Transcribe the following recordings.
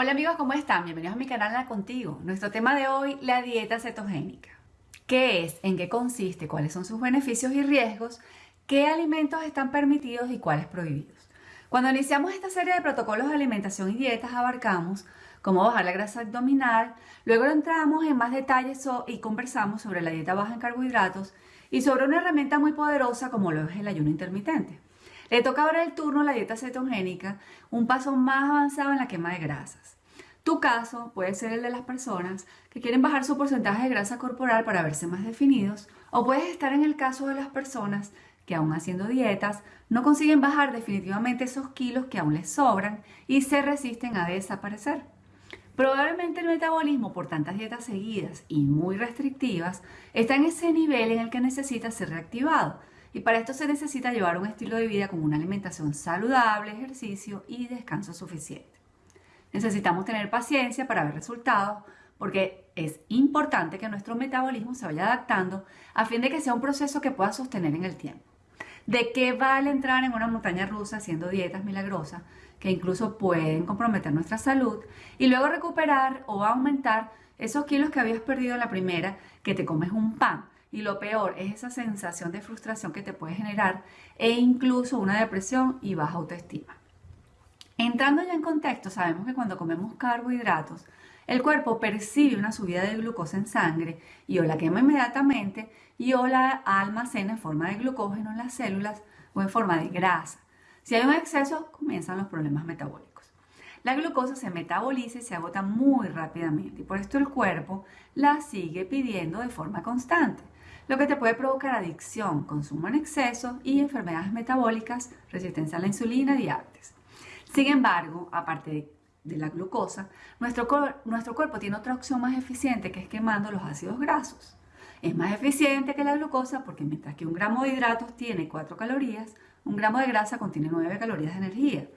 Hola amigos, ¿cómo están? Bienvenidos a mi canal La Contigo. Nuestro tema de hoy, la dieta cetogénica. ¿Qué es? ¿En qué consiste? ¿Cuáles son sus beneficios y riesgos? ¿Qué alimentos están permitidos y cuáles prohibidos? Cuando iniciamos esta serie de protocolos de alimentación y dietas abarcamos cómo bajar la grasa abdominal, luego entramos en más detalles y conversamos sobre la dieta baja en carbohidratos y sobre una herramienta muy poderosa como lo es el ayuno intermitente. Le toca ahora el turno a la dieta cetogénica, un paso más avanzado en la quema de grasas. Tu caso puede ser el de las personas que quieren bajar su porcentaje de grasa corporal para verse más definidos, o puedes estar en el caso de las personas que aún haciendo dietas no consiguen bajar definitivamente esos kilos que aún les sobran y se resisten a desaparecer. Probablemente el metabolismo por tantas dietas seguidas y muy restrictivas está en ese nivel en el que necesita ser reactivado y para esto se necesita llevar un estilo de vida con una alimentación saludable, ejercicio y descanso suficiente. Necesitamos tener paciencia para ver resultados porque es importante que nuestro metabolismo se vaya adaptando a fin de que sea un proceso que pueda sostener en el tiempo. ¿De qué vale entrar en una montaña rusa haciendo dietas milagrosas que incluso pueden comprometer nuestra salud y luego recuperar o aumentar esos kilos que habías perdido en la primera que te comes un pan? Y lo peor es esa sensación de frustración que te puede generar e incluso una depresión y baja autoestima. Entrando ya en contexto, sabemos que cuando comemos carbohidratos, el cuerpo percibe una subida de glucosa en sangre y o la quema inmediatamente y o la almacena en forma de glucógeno en las células o en forma de grasa. Si hay un exceso, comienzan los problemas metabólicos. La glucosa se metaboliza y se agota muy rápidamente y por esto el cuerpo la sigue pidiendo de forma constante lo que te puede provocar adicción, consumo en exceso y enfermedades metabólicas, resistencia a la insulina, diabetes. Sin embargo, aparte de, la glucosa, nuestro, nuestro cuerpo tiene otra opción más eficiente que es quemando los ácidos grasos. Es más eficiente que la glucosa porque mientras que un gramo de hidratos tiene 4 calorías, un gramo de grasa contiene 9 calorías de energía,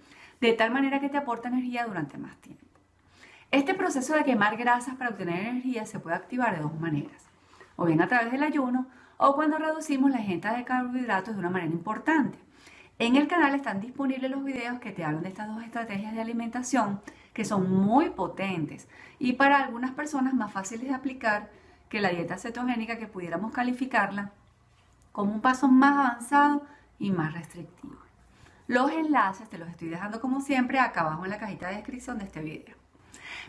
de tal manera que te aporta energía durante más tiempo. Este proceso de quemar grasas para obtener energía se puede activar de dos maneras o bien a través del ayuno, o cuando reducimos la ingesta de carbohidratos de una manera importante. En el canal están disponibles los videos que te hablan de estas dos estrategias de alimentación que son muy potentes y para algunas personas más fáciles de aplicar que la dieta cetogénica que pudiéramos calificarla como un paso más avanzado y más restrictivo. Los enlaces te los estoy dejando como siempre acá abajo en la cajita de descripción de este video.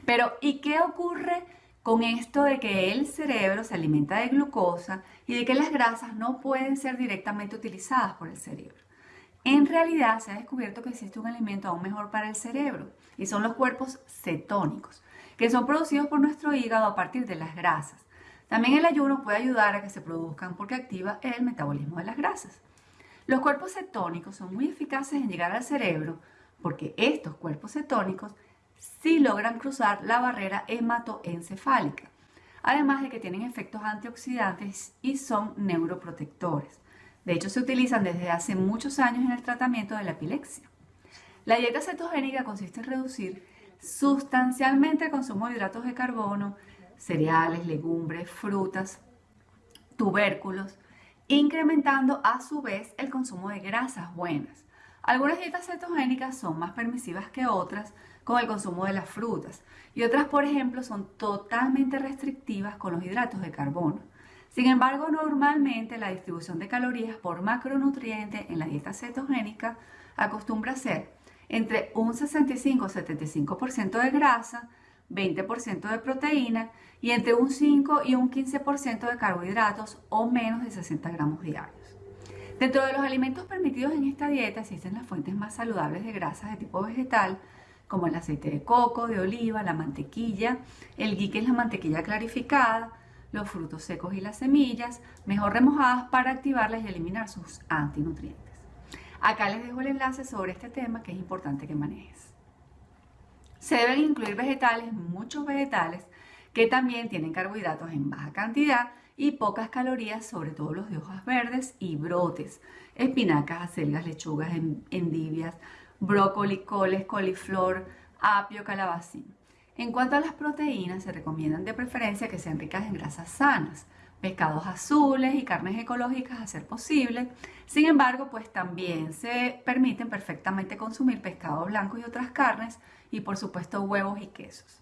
Pero ¿y qué ocurre con esto de que el cerebro se alimenta de glucosa y de que las grasas no pueden ser directamente utilizadas por el cerebro. En realidad se ha descubierto que existe un alimento aún mejor para el cerebro y son los cuerpos cetónicos, que son producidos por nuestro hígado a partir de las grasas. También el ayuno puede ayudar a que se produzcan porque activa el metabolismo de las grasas. Los cuerpos cetónicos son muy eficaces en llegar al cerebro porque estos cuerpos cetónicos si logran cruzar la barrera hematoencefálica, además de que tienen efectos antioxidantes y son neuroprotectores. De hecho, se utilizan desde hace muchos años en el tratamiento de la epilepsia. La dieta cetogénica consiste en reducir sustancialmente el consumo de hidratos de carbono, cereales, legumbres, frutas, tubérculos, incrementando a su vez el consumo de grasas buenas. Algunas dietas cetogénicas son más permisivas que otras con el consumo de las frutas y otras, por ejemplo, son totalmente restrictivas con los hidratos de carbono. Sin embargo, normalmente la distribución de calorías por macronutriente en la dieta cetogénica acostumbra ser entre un 65 75% de grasa, 20% de proteína y entre un 5 y un 15% de carbohidratos o menos de 60 gramos diarios. Dentro de los alimentos permitidos en esta dieta existen las fuentes más saludables de grasas de tipo vegetal, como el aceite de coco, de oliva, la mantequilla, el ghee que es la mantequilla clarificada, los frutos secos y las semillas, mejor remojadas para activarlas y eliminar sus antinutrientes. Acá les dejo el enlace sobre este tema que es importante que manejes. Se deben incluir vegetales, muchos vegetales, que también tienen carbohidratos en baja cantidad y pocas calorías, sobre todo los de hojas verdes y brotes, espinacas, acelgas, lechugas, endivias, brócoli, coles, coliflor, apio, calabacín. En cuanto a las proteínas, se recomiendan de preferencia que sean ricas en grasas sanas, pescados azules y carnes ecológicas a ser posible. Sin embargo, pues también se permiten perfectamente consumir pescados blancos y otras carnes y por supuesto huevos y quesos.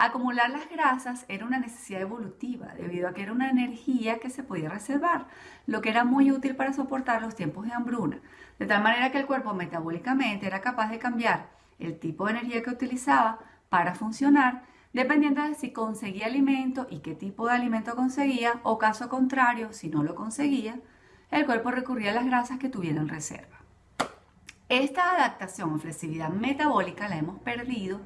Acumular las grasas era una necesidad evolutiva debido a que era una energía que se podía reservar, lo que era muy útil para soportar los tiempos de hambruna, de tal manera que el cuerpo metabólicamente era capaz de cambiar el tipo de energía que utilizaba para funcionar dependiendo de si conseguía alimento y qué tipo de alimento conseguía o caso contrario, si no lo conseguía, el cuerpo recurría a las grasas que tuviera en reserva. Esta adaptación o flexibilidad metabólica la hemos perdido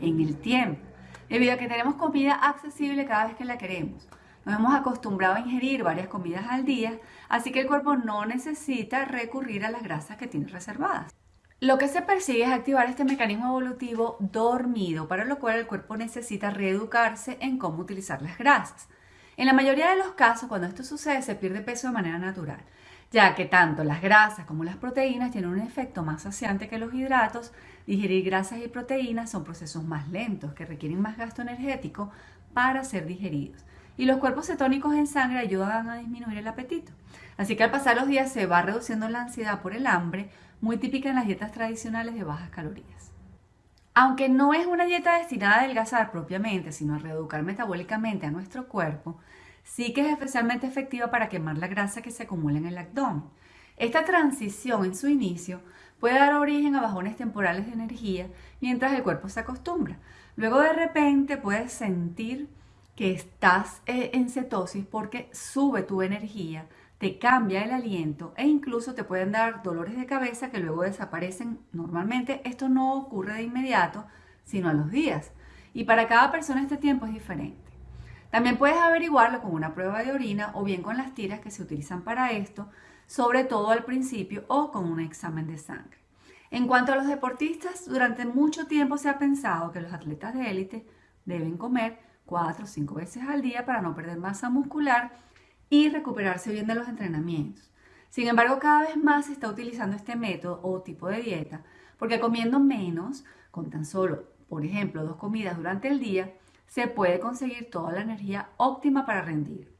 en el tiempo, debido a que tenemos comida accesible cada vez que la queremos. Nos hemos acostumbrado a ingerir varias comidas al día, así que el cuerpo no necesita recurrir a las grasas que tiene reservadas. Lo que se persigue es activar este mecanismo evolutivo dormido, para lo cual el cuerpo necesita reeducarse en cómo utilizar las grasas. En la mayoría de los casos, cuando esto sucede, se pierde peso de manera natural, ya que tanto las grasas como las proteínas tienen un efecto más saciante que los hidratos. Digerir grasas y proteínas son procesos más lentos que requieren más gasto energético para ser digeridos. Y los cuerpos cetónicos en sangre ayudan a disminuir el apetito. Así que al pasar los días se va reduciendo la ansiedad por el hambre, muy típica en las dietas tradicionales de bajas calorías. Aunque no es una dieta destinada a adelgazar propiamente, sino a reeducar metabólicamente a nuestro cuerpo, sí que es especialmente efectiva para quemar la grasa que se acumula en el abdomen. Esta transición en su inicio puede dar origen a bajones temporales de energía mientras el cuerpo se acostumbra. Luego de repente puedes sentir que estás eh, en cetosis porque sube tu energía, te cambia el aliento e incluso te pueden dar dolores de cabeza que luego desaparecen. Normalmente esto no ocurre de inmediato, sino a los días. Y para cada persona este tiempo es diferente. También puedes averiguarlo con una prueba de orina o bien con las tiras que se utilizan para esto, sobre todo al principio o con un examen de sangre. En cuanto a los deportistas, durante mucho tiempo se ha pensado que los atletas de élite deben comer cuatro o cinco veces al día para no perder masa muscular y recuperarse bien de los entrenamientos. Sin embargo, cada vez más se está utilizando este método o tipo de dieta porque comiendo menos, con tan solo, por ejemplo, dos comidas durante el día, se puede conseguir toda la energía óptima para rendir.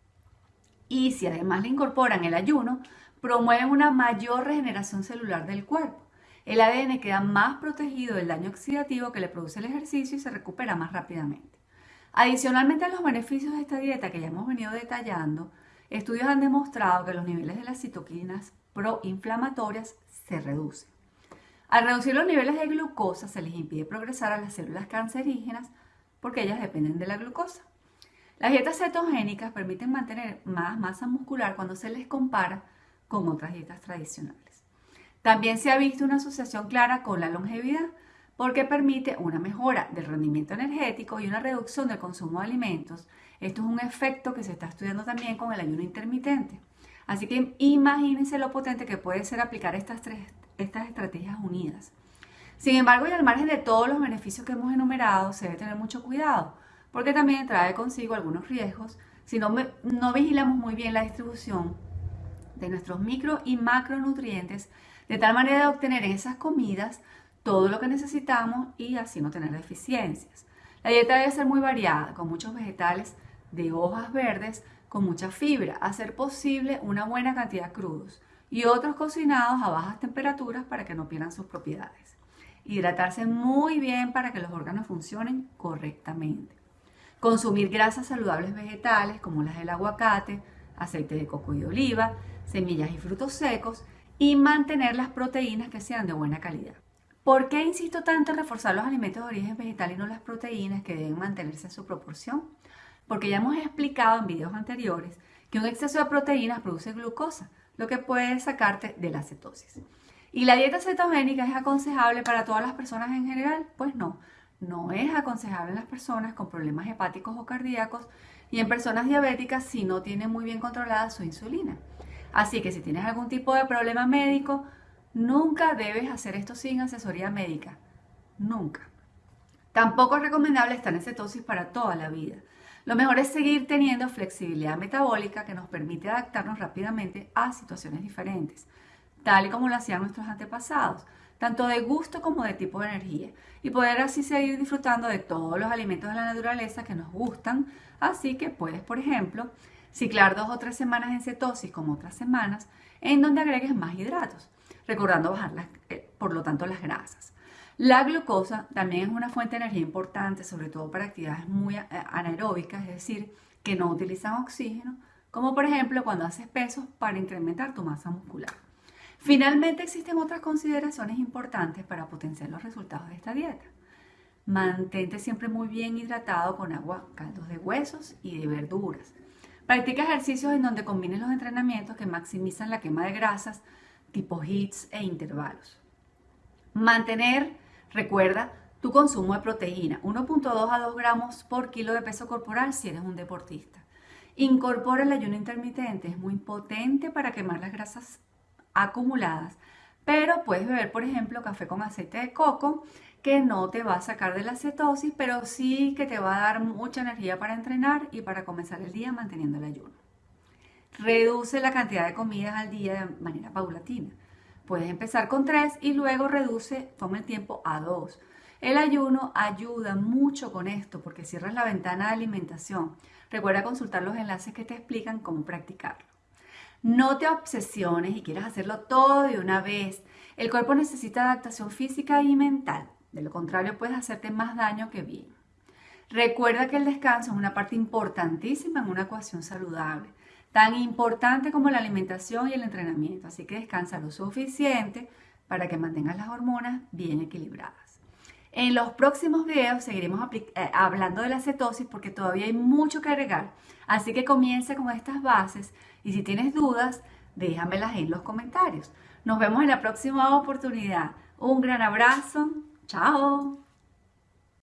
Y si además le incorporan el ayuno, promueven una mayor regeneración celular del cuerpo. El ADN queda más protegido del daño oxidativo que le produce el ejercicio y se recupera más rápidamente. Adicionalmente a los beneficios de esta dieta que ya hemos venido detallando, Estudios han demostrado que los niveles de las citoquinas proinflamatorias se reducen. Al reducir los niveles de glucosa se les impide progresar a las células cancerígenas porque ellas dependen de la glucosa. Las dietas cetogénicas permiten mantener más masa muscular cuando se les compara con otras dietas tradicionales. También se ha visto una asociación clara con la longevidad porque permite una mejora del rendimiento energético y una reducción del consumo de alimentos esto es un efecto que se está estudiando también con el ayuno intermitente. Así que imagínense lo potente que puede ser aplicar estas, tres, estas estrategias unidas. Sin embargo, y al margen de todos los beneficios que hemos enumerado, se debe tener mucho cuidado, porque también trae consigo algunos riesgos si no, no vigilamos muy bien la distribución de nuestros micro y macronutrientes, de tal manera de obtener en esas comidas todo lo que necesitamos y así no tener deficiencias. La dieta debe ser muy variada, con muchos vegetales de hojas verdes con mucha fibra, a posible una buena cantidad crudos y otros cocinados a bajas temperaturas para que no pierdan sus propiedades. Hidratarse muy bien para que los órganos funcionen correctamente. Consumir grasas saludables vegetales como las del aguacate, aceite de coco y de oliva, semillas y frutos secos y mantener las proteínas que sean de buena calidad. ¿Por qué insisto tanto en reforzar los alimentos de origen vegetal y no las proteínas que deben mantenerse en su proporción? porque ya hemos explicado en videos anteriores que un exceso de proteínas produce glucosa, lo que puede sacarte de la cetosis. ¿Y la dieta cetogénica es aconsejable para todas las personas en general? Pues no, no es aconsejable en las personas con problemas hepáticos o cardíacos y en personas diabéticas si no tienen muy bien controlada su insulina. Así que si tienes algún tipo de problema médico, nunca debes hacer esto sin asesoría médica. Nunca. Tampoco es recomendable estar en cetosis para toda la vida. Lo mejor es seguir teniendo flexibilidad metabólica que nos permite adaptarnos rápidamente a situaciones diferentes, tal y como lo hacían nuestros antepasados, tanto de gusto como de tipo de energía, y poder así seguir disfrutando de todos los alimentos de la naturaleza que nos gustan. Así que puedes, por ejemplo, Ciclar dos o tres semanas en cetosis como otras semanas en donde agregues más hidratos, recordando bajar eh, por lo tanto las grasas. La glucosa también es una fuente de energía importante, sobre todo para actividades muy eh, anaeróbicas, es decir, que no utilizan oxígeno, como por ejemplo cuando haces pesos para incrementar tu masa muscular. Finalmente existen otras consideraciones importantes para potenciar los resultados de esta dieta. Mantente siempre muy bien hidratado con agua, caldos de huesos y de verduras. Practica ejercicios en donde combines los entrenamientos que maximizan la quema de grasas, tipo hits e intervalos. Mantener, recuerda, tu consumo de proteína, 1.2 a 2 gramos por kilo de peso corporal si eres un deportista. Incorpora el ayuno intermitente, es muy potente para quemar las grasas acumuladas, pero puedes beber, por ejemplo, café con aceite de coco que no te va a sacar de la cetosis, pero sí que te va a dar mucha energía para entrenar y para comenzar el día manteniendo el ayuno. Reduce la cantidad de comidas al día de manera paulatina. Puedes empezar con tres y luego reduce, toma el tiempo a dos. El ayuno ayuda mucho con esto porque cierras la ventana de alimentación. Recuerda consultar los enlaces que te explican cómo practicarlo. No te obsesiones y quieras hacerlo todo de una vez. El cuerpo necesita adaptación física y mental. De lo contrario, puedes hacerte más daño que bien. Recuerda que el descanso es una parte importantísima en una ecuación saludable, tan importante como la alimentación y el entrenamiento. Así que descansa lo suficiente para que mantengas las hormonas bien equilibradas. En los próximos videos seguiremos eh, hablando de la cetosis porque todavía hay mucho que agregar. Así que comienza con estas bases y si tienes dudas, déjamelas en los comentarios. Nos vemos en la próxima oportunidad. Un gran abrazo. Chao.